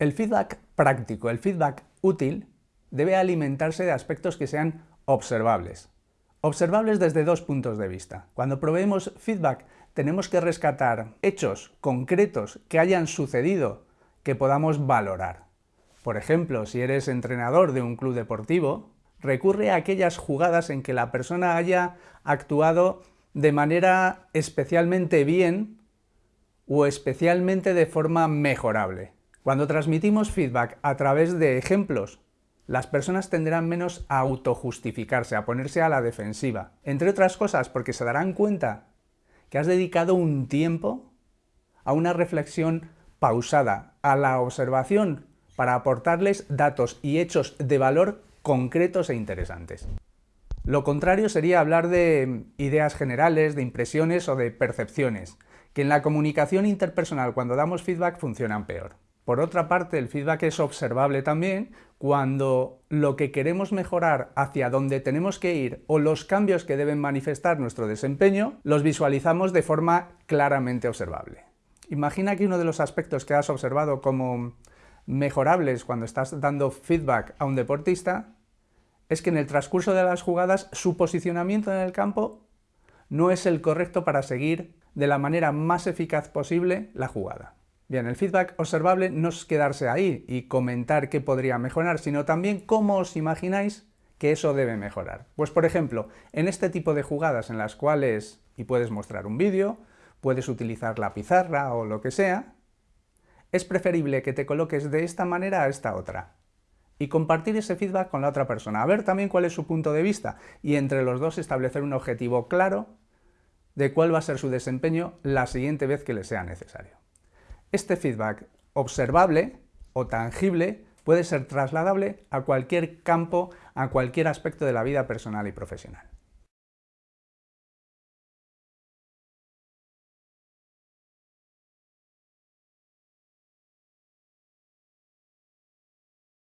El feedback práctico, el feedback útil, debe alimentarse de aspectos que sean observables. Observables desde dos puntos de vista. Cuando proveemos feedback tenemos que rescatar hechos concretos que hayan sucedido que podamos valorar. Por ejemplo, si eres entrenador de un club deportivo, recurre a aquellas jugadas en que la persona haya actuado de manera especialmente bien o especialmente de forma mejorable. Cuando transmitimos feedback a través de ejemplos, las personas tenderán menos a autojustificarse, a ponerse a la defensiva. Entre otras cosas porque se darán cuenta que has dedicado un tiempo a una reflexión pausada, a la observación, para aportarles datos y hechos de valor concretos e interesantes. Lo contrario sería hablar de ideas generales, de impresiones o de percepciones, que en la comunicación interpersonal cuando damos feedback funcionan peor. Por otra parte, el feedback es observable también cuando lo que queremos mejorar, hacia dónde tenemos que ir o los cambios que deben manifestar nuestro desempeño, los visualizamos de forma claramente observable. Imagina que uno de los aspectos que has observado como mejorables cuando estás dando feedback a un deportista es que en el transcurso de las jugadas su posicionamiento en el campo no es el correcto para seguir de la manera más eficaz posible la jugada. Bien, el feedback observable no es quedarse ahí y comentar qué podría mejorar, sino también cómo os imagináis que eso debe mejorar. Pues por ejemplo, en este tipo de jugadas en las cuales, y puedes mostrar un vídeo, puedes utilizar la pizarra o lo que sea, es preferible que te coloques de esta manera a esta otra y compartir ese feedback con la otra persona, a ver también cuál es su punto de vista y entre los dos establecer un objetivo claro de cuál va a ser su desempeño la siguiente vez que le sea necesario. Este feedback observable o tangible puede ser trasladable a cualquier campo, a cualquier aspecto de la vida personal y profesional.